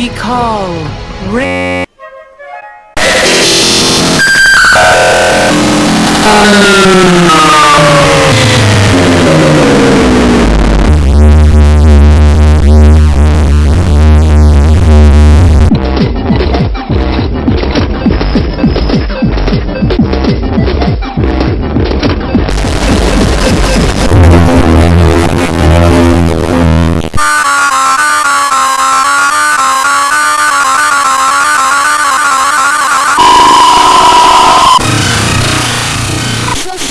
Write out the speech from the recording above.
we call Ray.